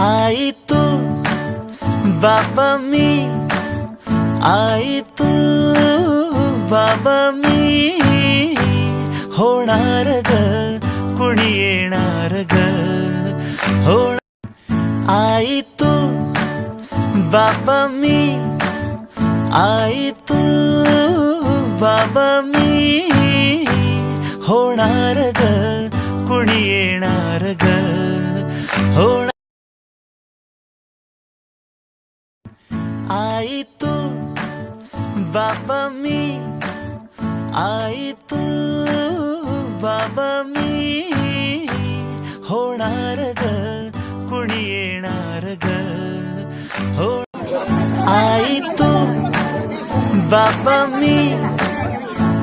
आई तू बाबा मी आई तू बाबा मी होणार ग कुणी येणार ग होणार आई तू बाबा मी आई तू बाबा मी होणार ग कुणी येणार ग Ay tú, baba mí. Ay tú, baba mí. Honarga, kunienarga. Ay tú, baba mí.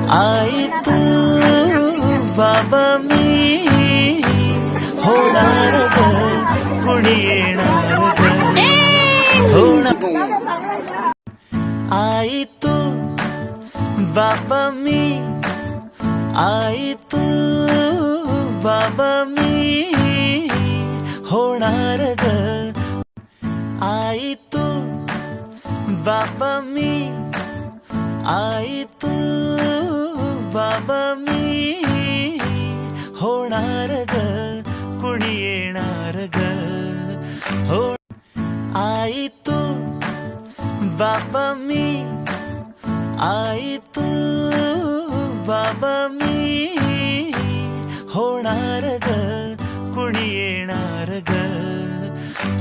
Ay tú, baba mí. Honarga, kunienarga. Hey! Honarga. बाबा मी आई तू बाबा मी होणार ग. आई तू बाबा मी आई तू बाबा मी होणार ग. कुणी येणार ग? हो आई तू मी आई तू बाबा मी होणार ग कुणी येणार ग?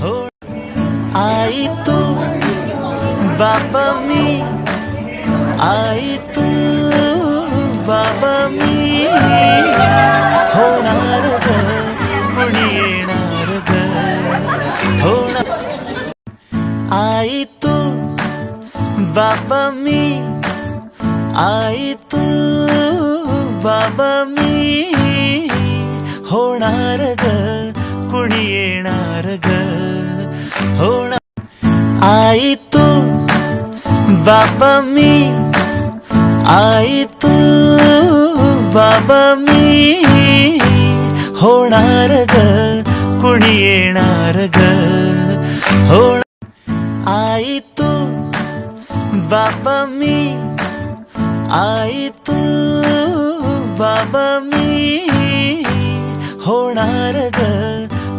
हो आई तू बाबा मी आई बाबा मी होणार ग कुणी येणार ग? होणार आई तू बाबा मी ಆಯಿತು ಬಾಬಾ ಮೀ, ಹೋಣಾರಗ, ಕುಣಿಯೇಣಾರಗ, ಹೋಣ ಆಯಿತು ಬಾಬಾ ಮೀ, ಆಯಿತು ಬಾಬಾ ಮೀ, ಹೋಣಾರಗ, ಕುಣಿಯೇಣಾರಗ, ಹೋಣ ಆಯಿತು ಬಾಬಾ ಮೀ आई तू बाबा मी होणार ग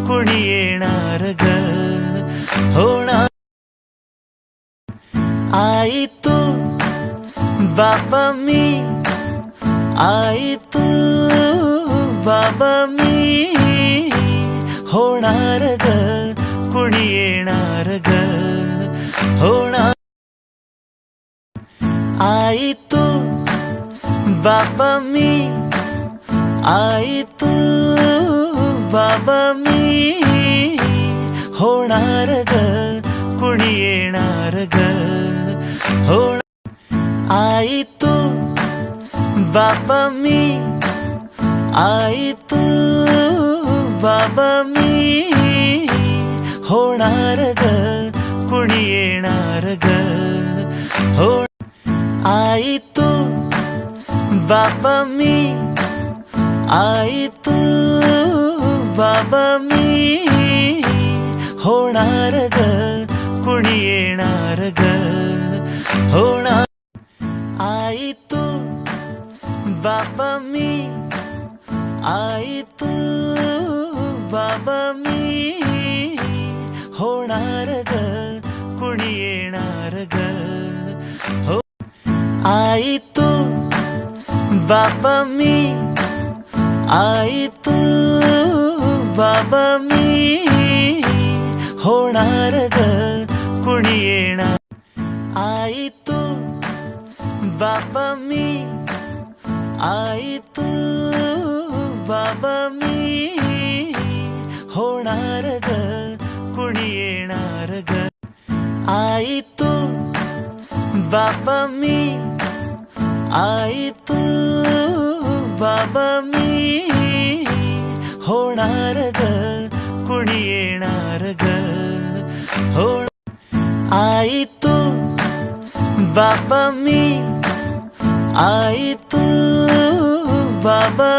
कुणी येणार ग? होणार आई तू बाबा मी आई तू बाबा मी होणार ग कुणी येणार ग? होणार आई ಬಾಬಾ ಮೀ, ಆಯಿತು ಬಾಬಾ ಮೀ. ಹೋಣಾರಗ, ಕುಣಿಯೇಣಾರಗ, ಹೋಣ ಆಯಿತು ಬಾಬಾ ಮೀ, ಆಯಿತು ಬಾಬಾ ಮೀ. ಹೋಣಾರಗ, ಕುಣಿಯೇಣಾರಗ, ಹೋಣ ಆಯಿತು ಬಾಬಾ ಮೀ, ಆಯಿತು ಬಾಬಾ ಮೀ. ಹೋಣಾರಗ, ಕುಣಿಯೇಣಾರಗ, ಹೋಣ ಆಯಿತು ಬಾಬಾ ಮೀ, ಆಯಿತು ಬಾಬಾ ಮೀ. ಹೋಣಾರಗ, ಕುಣಿಯೇಣಾರಗ ಆಯಿತು ಬಾಬಾ ಮೀ, ಆಯಿತು ಬಾಬಾ ಮೀ ಹೋಣಾರಗ ಕುಣಿಯೇಣ. ಆಯಿತು ಬಾಬಾ ಮೀ, ಆಯಿತು ಬಾಬಾ ಮೀ ಹೋಣಾರಗ ಕುಣಿಯೇಣಾರಗ ಆಯಿತು ಬಾಬಾ ಮೀ, ಆಯಿತು ಬಾಬಾ ಮೀ ಹೋಣಾರಗ ಕುಣಿಯೇಣಾರಗ. ಹೋಣ ಆಯಿತು ಬಾಬಾ ಮೀ ಆಯಿತು ಬಾಬಾ